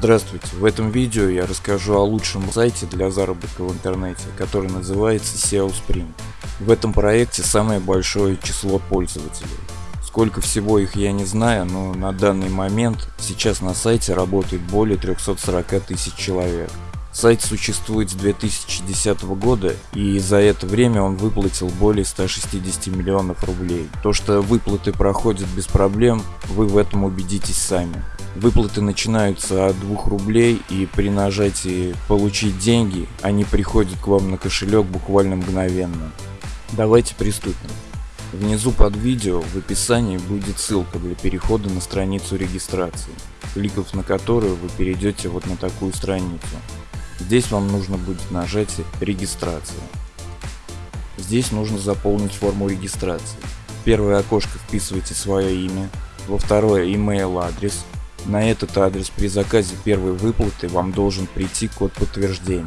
Здравствуйте, в этом видео я расскажу о лучшем сайте для заработка в интернете, который называется SEO Spring. В этом проекте самое большое число пользователей. Сколько всего их я не знаю, но на данный момент сейчас на сайте работает более 340 тысяч человек. Сайт существует с 2010 года и за это время он выплатил более 160 миллионов рублей. То, что выплаты проходят без проблем, вы в этом убедитесь сами. Выплаты начинаются от 2 рублей и при нажатии «Получить деньги» они приходят к вам на кошелек буквально мгновенно. Давайте приступим. Внизу под видео в описании будет ссылка для перехода на страницу регистрации, кликав на которую вы перейдете вот на такую страницу. Здесь вам нужно будет нажать «Регистрация». Здесь нужно заполнить форму регистрации. В первое окошко вписывайте свое имя, во второе email адрес, на этот адрес при заказе первой выплаты вам должен прийти код подтверждения.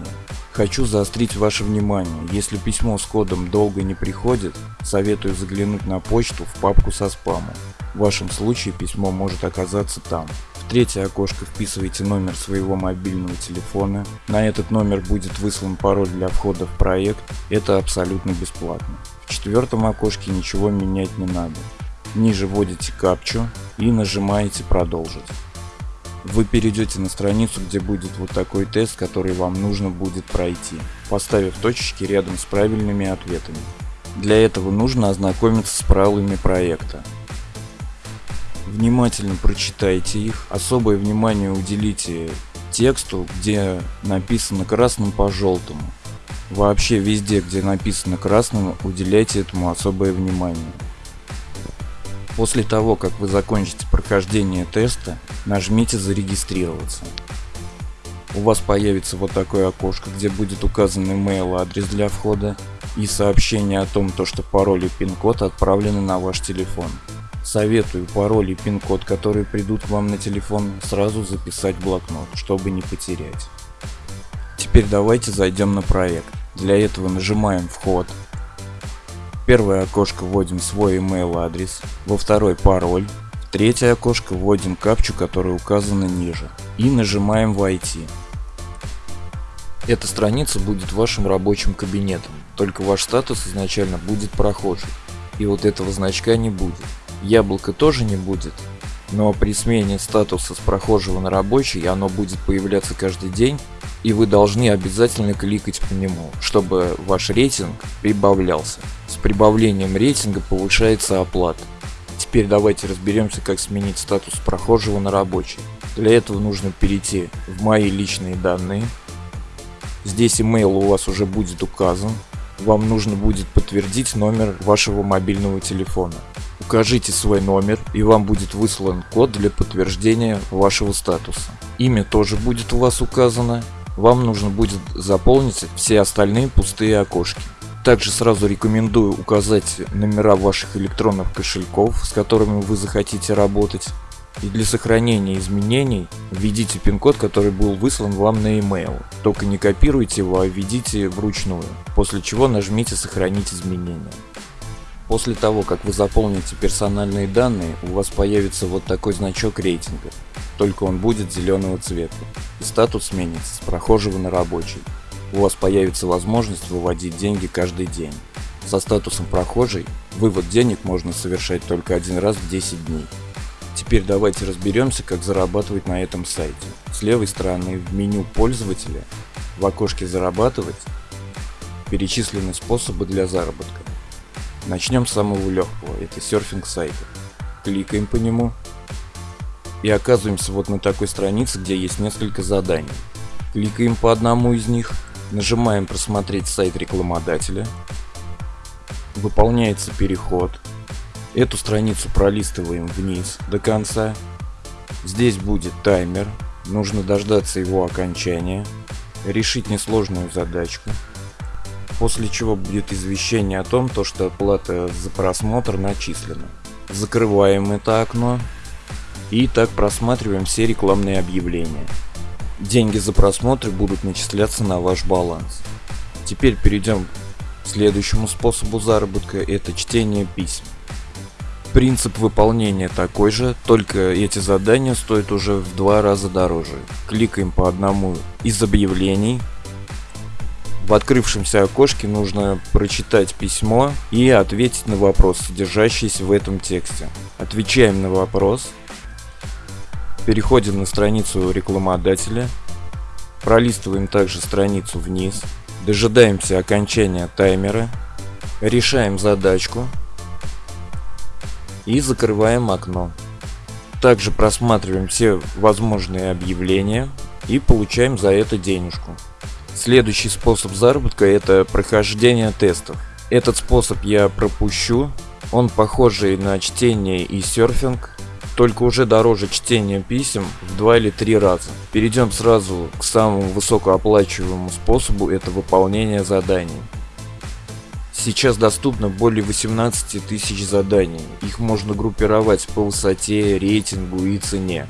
Хочу заострить ваше внимание, если письмо с кодом долго не приходит, советую заглянуть на почту в папку со спамом. В вашем случае письмо может оказаться там. В третье окошко вписывайте номер своего мобильного телефона. На этот номер будет выслан пароль для входа в проект. Это абсолютно бесплатно. В четвертом окошке ничего менять не надо. Ниже вводите капчу и нажимаете продолжить. Вы перейдете на страницу, где будет вот такой тест, который вам нужно будет пройти, поставив точечки рядом с правильными ответами. Для этого нужно ознакомиться с правилами проекта. Внимательно прочитайте их, особое внимание уделите тексту, где написано красным по желтому. Вообще везде, где написано красным, уделяйте этому особое внимание. После того, как вы закончите прохождение теста, нажмите зарегистрироваться. У вас появится вот такое окошко, где будет указан email адрес для входа и сообщение о том, то, что пароль и пин-код отправлены на ваш телефон. Советую пароль и пин-код, которые придут вам на телефон, сразу записать в блокнот, чтобы не потерять. Теперь давайте зайдем на проект. Для этого нажимаем вход, первое окошко вводим свой email адрес, во второй пароль, в третье окошко вводим капчу, которая указана ниже и нажимаем войти. Эта страница будет вашим рабочим кабинетом, только ваш статус изначально будет прохожий, и вот этого значка не будет. Яблоко тоже не будет, но при смене статуса с прохожего на рабочий оно будет появляться каждый день, и вы должны обязательно кликать по нему, чтобы ваш рейтинг прибавлялся. С прибавлением рейтинга повышается оплата. Теперь давайте разберемся, как сменить статус прохожего на рабочий. Для этого нужно перейти в мои личные данные. Здесь email у вас уже будет указан. Вам нужно будет подтвердить номер вашего мобильного телефона. Укажите свой номер и вам будет выслан код для подтверждения вашего статуса. Имя тоже будет у вас указано. Вам нужно будет заполнить все остальные пустые окошки. Также сразу рекомендую указать номера ваших электронных кошельков, с которыми вы захотите работать. И для сохранения изменений введите пин-код, который был выслан вам на e-mail. Только не копируйте его, а введите вручную, после чего нажмите «Сохранить изменения». После того, как вы заполните персональные данные, у вас появится вот такой значок рейтинга, только он будет зеленого цвета, и статус сменится с прохожего на рабочий у вас появится возможность выводить деньги каждый день. Со статусом прохожий вывод денег можно совершать только один раз в 10 дней. Теперь давайте разберемся, как зарабатывать на этом сайте. С левой стороны в меню пользователя в окошке «Зарабатывать» перечислены способы для заработка. Начнем с самого легкого, это серфинг сайта. Кликаем по нему и оказываемся вот на такой странице, где есть несколько заданий. Кликаем по одному из них Нажимаем «Просмотреть сайт рекламодателя». Выполняется переход. Эту страницу пролистываем вниз до конца. Здесь будет таймер. Нужно дождаться его окончания. Решить несложную задачку. После чего будет извещение о том, то, что оплата за просмотр начислена. Закрываем это окно. И так просматриваем все рекламные объявления. Деньги за просмотры будут начисляться на ваш баланс. Теперь перейдем к следующему способу заработка, это чтение писем. Принцип выполнения такой же, только эти задания стоят уже в два раза дороже. Кликаем по одному из объявлений. В открывшемся окошке нужно прочитать письмо и ответить на вопрос, содержащийся в этом тексте. Отвечаем на вопрос. Переходим на страницу рекламодателя. Пролистываем также страницу вниз. Дожидаемся окончания таймера. Решаем задачку. И закрываем окно. Также просматриваем все возможные объявления и получаем за это денежку. Следующий способ заработка это прохождение тестов. Этот способ я пропущу. Он похожий на чтение и серфинг, только уже дороже чтения писем в два или три раза. Перейдем сразу к самому высокооплачиваемому способу, это выполнение заданий. Сейчас доступно более 18 тысяч заданий. Их можно группировать по высоте, рейтингу и цене.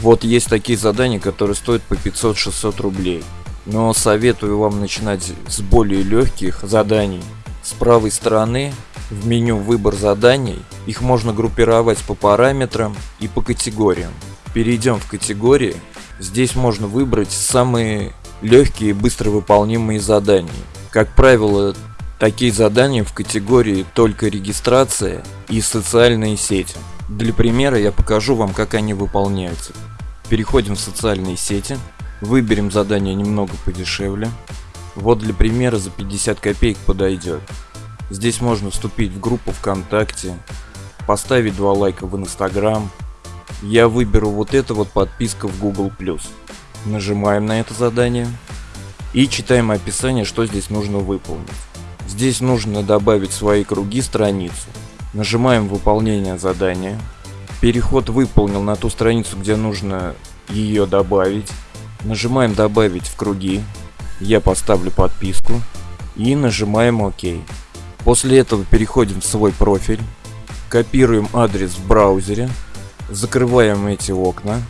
Вот есть такие задания, которые стоят по 500-600 рублей. Но советую вам начинать с более легких заданий. С правой стороны в меню «Выбор заданий» их можно группировать по параметрам и по категориям. Перейдем в категории. Здесь можно выбрать самые легкие и быстро выполнимые задания. Как правило, такие задания в категории «Только регистрация» и «Социальные сети». Для примера я покажу вам, как они выполняются. Переходим в социальные сети, выберем задание немного подешевле. Вот для примера за 50 копеек подойдет. Здесь можно вступить в группу ВКонтакте, поставить два лайка в Инстаграм. Я выберу вот это вот подписка в Google+. Нажимаем на это задание и читаем описание, что здесь нужно выполнить. Здесь нужно добавить свои круги страницу. Нажимаем выполнение задания. Переход выполнил на ту страницу, где нужно ее добавить. Нажимаем добавить в круги. Я поставлю подписку. И нажимаем ОК. После этого переходим в свой профиль, копируем адрес в браузере, закрываем эти окна.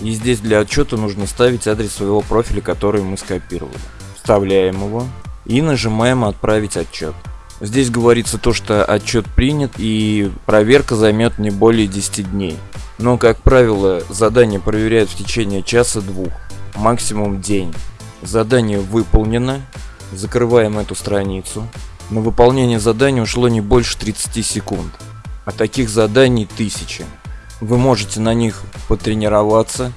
И здесь для отчета нужно ставить адрес своего профиля, который мы скопировали. Вставляем его и нажимаем «Отправить отчет». Здесь говорится то, что отчет принят и проверка займет не более 10 дней. Но, как правило, задание проверяют в течение часа-двух, максимум день. Задание выполнено, закрываем эту страницу. На выполнение задания ушло не больше 30 секунд, а таких заданий тысячи. Вы можете на них потренироваться,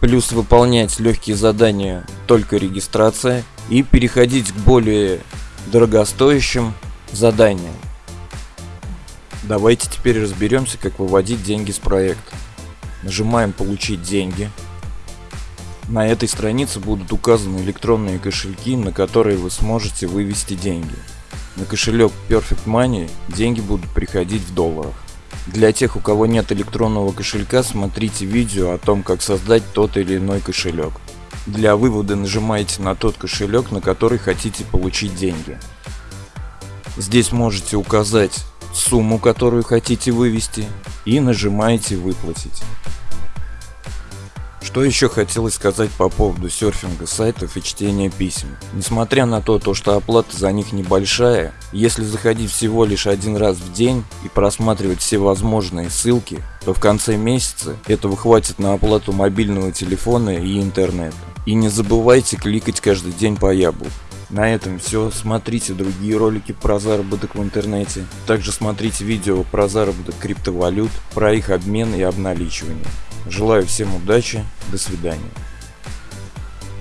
плюс выполнять легкие задания только регистрация и переходить к более дорогостоящим заданиям. Давайте теперь разберемся, как выводить деньги с проекта. Нажимаем «Получить деньги». На этой странице будут указаны электронные кошельки, на которые вы сможете вывести деньги. На кошелек Perfect Money деньги будут приходить в долларах. Для тех, у кого нет электронного кошелька, смотрите видео о том, как создать тот или иной кошелек. Для вывода нажимаете на тот кошелек, на который хотите получить деньги. Здесь можете указать сумму, которую хотите вывести и нажимаете «Выплатить». Что еще хотелось сказать по поводу серфинга сайтов и чтения писем. Несмотря на то, то, что оплата за них небольшая, если заходить всего лишь один раз в день и просматривать все возможные ссылки, то в конце месяца этого хватит на оплату мобильного телефона и интернета. И не забывайте кликать каждый день по яблоку. На этом все. Смотрите другие ролики про заработок в интернете. Также смотрите видео про заработок криптовалют, про их обмен и обналичивание. Желаю всем удачи, до свидания.